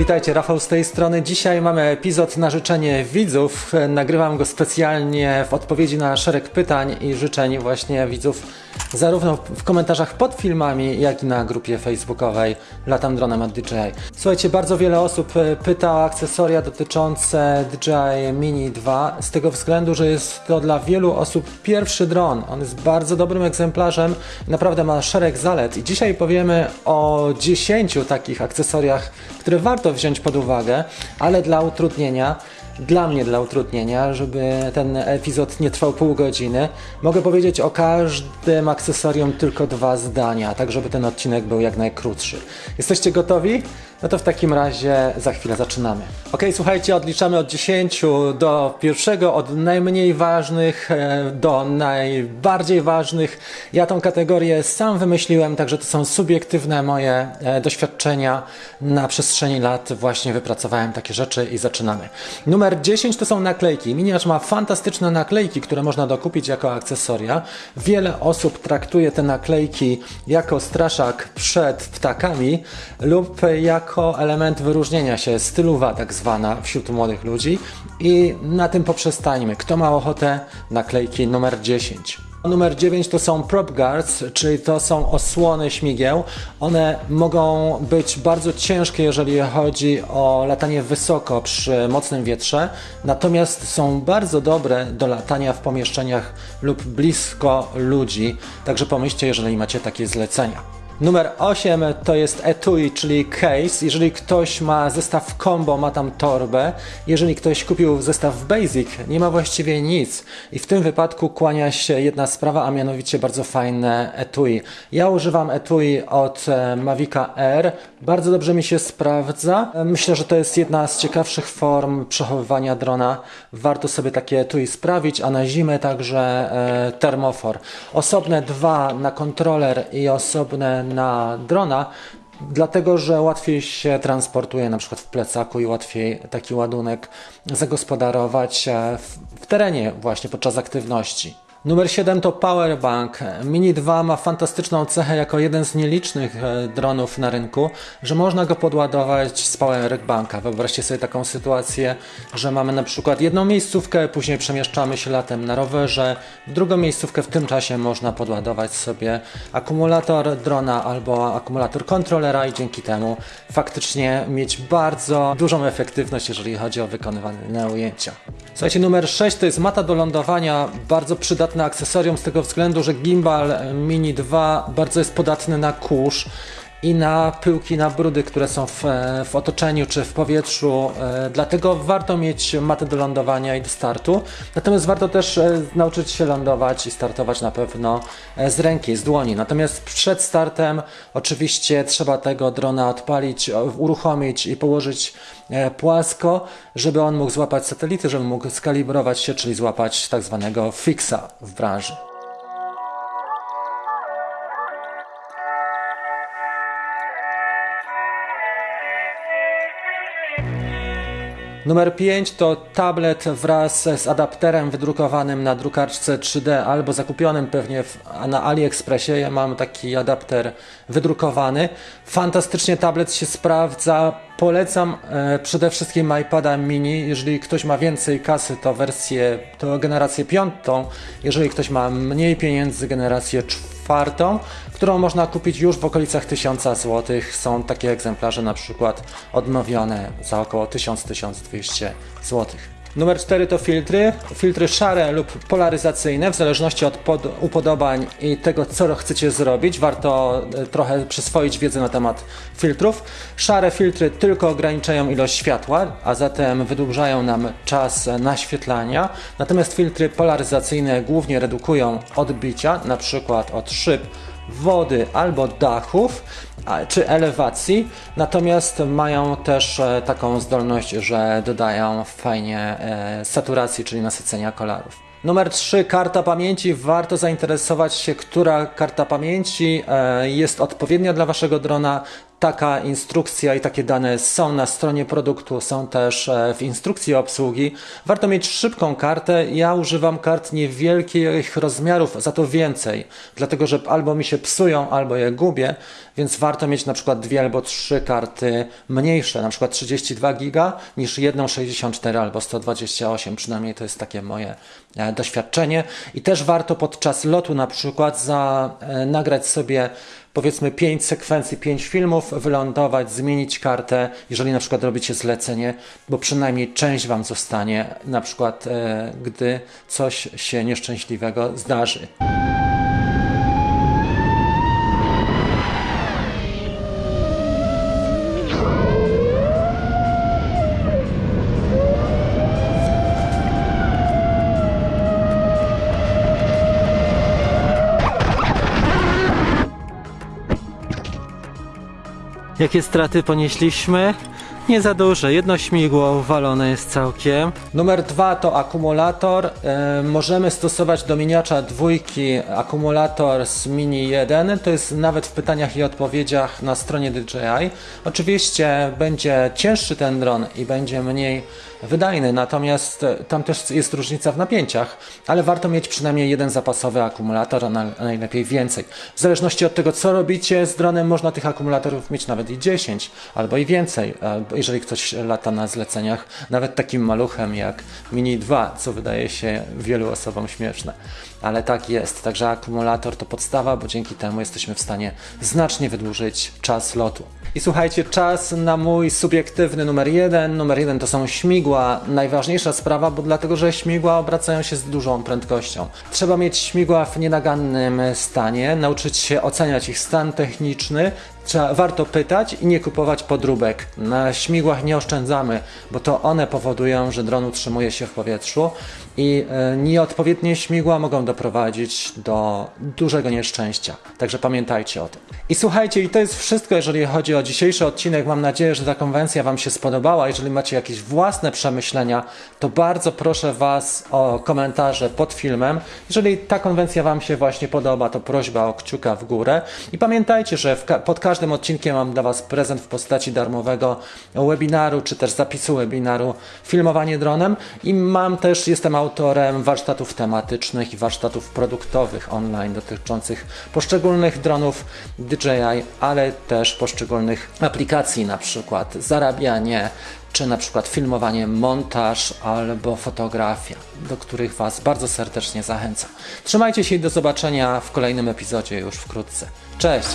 witajcie, Rafał z tej strony. Dzisiaj mamy epizod na życzenie widzów. Nagrywam go specjalnie w odpowiedzi na szereg pytań i życzeń właśnie widzów, zarówno w komentarzach pod filmami, jak i na grupie facebookowej Latam Dronem od DJI. Słuchajcie, bardzo wiele osób e, pyta o akcesoria dotyczące DJI Mini 2 z tego względu, że jest to dla wielu osób pierwszy dron. On jest bardzo dobrym egzemplarzem, naprawdę ma szereg zalet i dzisiaj powiemy o 10 takich akcesoriach, które warto wziąć pod uwagę, ale dla utrudnienia, dla mnie dla utrudnienia, żeby ten epizod nie trwał pół godziny, mogę powiedzieć o każdym akcesorium tylko dwa zdania, tak żeby ten odcinek był jak najkrótszy. Jesteście gotowi? No to w takim razie za chwilę zaczynamy. Ok, słuchajcie, odliczamy od 10 do pierwszego, od najmniej ważnych e, do najbardziej ważnych. Ja tą kategorię sam wymyśliłem, także to są subiektywne moje e, doświadczenia. Na przestrzeni lat właśnie wypracowałem takie rzeczy i zaczynamy. Numer 10 to są naklejki. Miniaż ma fantastyczne naklejki, które można dokupić jako akcesoria. Wiele osób traktuje te naklejki jako straszak przed ptakami lub jako element wyróżnienia się, stylowa tak zwana wśród młodych ludzi i na tym poprzestańmy. Kto ma ochotę? Naklejki numer 10. Numer 9 to są prop guards, czyli to są osłony śmigieł. One mogą być bardzo ciężkie, jeżeli chodzi o latanie wysoko przy mocnym wietrze, natomiast są bardzo dobre do latania w pomieszczeniach lub blisko ludzi. Także pomyślcie, jeżeli macie takie zlecenia. Numer 8 to jest etui, czyli case. Jeżeli ktoś ma zestaw combo, ma tam torbę. Jeżeli ktoś kupił zestaw basic, nie ma właściwie nic. I w tym wypadku kłania się jedna sprawa, a mianowicie bardzo fajne etui. Ja używam etui od e, Mavica Air. Bardzo dobrze mi się sprawdza. Myślę, że to jest jedna z ciekawszych form przechowywania drona. Warto sobie takie etui sprawić, a na zimę także e, termofor. Osobne dwa na kontroler i osobne na drona, dlatego że łatwiej się transportuje na przykład w plecaku i łatwiej taki ładunek zagospodarować e, w, w terenie właśnie podczas aktywności. Numer 7 to Powerbank. Mini 2 ma fantastyczną cechę jako jeden z nielicznych e, dronów na rynku, że można go podładować z Powerbanka. Wyobraźcie sobie taką sytuację, że mamy na przykład jedną miejscówkę, później przemieszczamy się latem na rowerze, drugą miejscówkę w tym czasie można podładować sobie akumulator drona albo akumulator kontrolera i dzięki temu faktycznie mieć bardzo dużą efektywność, jeżeli chodzi o wykonywane ujęcia. Słuchajcie, numer 6 to jest mata do lądowania, bardzo przydatne akcesorium z tego względu, że gimbal Mini 2 bardzo jest podatny na kurz i na pyłki, na brudy, które są w, w, otoczeniu czy w powietrzu. E, dlatego warto mieć matę do lądowania i do startu. Natomiast warto też e, nauczyć się lądować i startować na pewno e, z ręki, z dłoni. Natomiast przed startem oczywiście trzeba tego drona odpalić, uruchomić i położyć płasko, żeby on mógł złapać satelity, żeby mógł skalibrować się, czyli złapać tak zwanego fixa w branży. Numer 5 to tablet wraz z adapterem wydrukowanym na drukarce 3D albo zakupionym pewnie w, na AliExpressie. Ja mam taki adapter wydrukowany. Fantastycznie tablet się sprawdza. Polecam e, przede wszystkim iPada mini. Jeżeli ktoś ma więcej kasy, to wersję, to generację piątą. Jeżeli ktoś ma mniej pieniędzy, generację czwartą którą można kupić już w okolicach 1000 zł. Są takie egzemplarze na przykład odnowione za około 1000-1200 zł. Numer 4 to filtry. Filtry szare lub polaryzacyjne, w zależności od upodobań i tego, co chcecie zrobić. Warto e, trochę przyswoić wiedzę na temat filtrów. Szare filtry tylko ograniczają ilość światła, a zatem wydłużają nam czas naświetlania. Natomiast filtry polaryzacyjne głównie redukują odbicia, na przykład od szyb wody albo dachów czy elewacji, natomiast mają też e, taką zdolność, że dodają fajnie e, saturacji, czyli nasycenia kolorów. Numer 3, karta pamięci. Warto zainteresować się, która karta pamięci e, jest odpowiednia dla Waszego drona. Taka instrukcja i takie dane są na stronie produktu, są też e, w instrukcji obsługi. Warto mieć szybką kartę. Ja używam kart niewielkich rozmiarów, za to więcej, dlatego że albo mi się psują, albo je gubię, więc warto mieć na przykład dwie albo trzy karty mniejsze, na przykład 32 giga niż jedną 64 albo 128, przynajmniej to jest takie moje e, doświadczenie. I też warto podczas lotu na przykład za, e, nagrać sobie powiedzmy 5 sekwencji, 5 filmów, wylądować, zmienić kartę, jeżeli na przykład robicie zlecenie, bo przynajmniej część Wam zostanie, na przykład e, gdy coś się nieszczęśliwego zdarzy. Jakie straty ponieśliśmy? Nie za duże, jedno śmigło uwalone jest całkiem. Numer dwa to akumulator. E, możemy stosować do miniacza dwójki akumulator z Mini 1. To jest nawet w pytaniach i odpowiedziach na stronie DJI. Oczywiście będzie cięższy ten dron i będzie mniej wydajny, natomiast tam też jest różnica w napięciach, ale warto mieć przynajmniej jeden zapasowy akumulator, a najlepiej więcej. W zależności od tego, co robicie z dronem, można tych akumulatorów mieć nawet i 10 albo i więcej, e, jeżeli ktoś lata na zleceniach, nawet takim maluchem jak Mini 2, co wydaje się wielu osobom śmieszne. Ale tak jest, także akumulator to podstawa, bo dzięki temu jesteśmy w stanie znacznie wydłużyć czas lotu. I słuchajcie, czas na mój subiektywny numer jeden. Numer jeden to są śmigła. Najważniejsza sprawa, bo dlatego, że śmigła obracają się z dużą prędkością. Trzeba mieć śmigła w nienagannym stanie, nauczyć się oceniać ich stan techniczny, Trzeba, warto pytać i nie kupować podróbek. Na śmigłach nie oszczędzamy, bo to one powodują, że dron utrzymuje się w powietrzu i e, nieodpowiednie śmigła mogą doprowadzić do dużego nieszczęścia. Także pamiętajcie o tym. I słuchajcie, i to jest wszystko, jeżeli chodzi o dzisiejszy odcinek. Mam nadzieję, że ta konwencja Wam się spodobała. Jeżeli macie jakieś własne przemyślenia, to bardzo proszę Was o komentarze pod filmem. Jeżeli ta konwencja Wam się właśnie podoba, to prośba o kciuka w górę. I pamiętajcie, że pod każdym odcinkiem mam dla Was prezent w postaci darmowego webinaru, czy też zapisu webinaru filmowanie dronem. I mam też, jestem autorem warsztatów tematycznych i warsztatów produktowych online dotyczących poszczególnych dronów DJI, ale też poszczególnych aplikacji, na przykład zarabianie, czy na przykład filmowanie, montaż albo fotografia, do których Was bardzo serdecznie zachęcam. Trzymajcie się i do zobaczenia w kolejnym epizodzie już wkrótce. Cześć!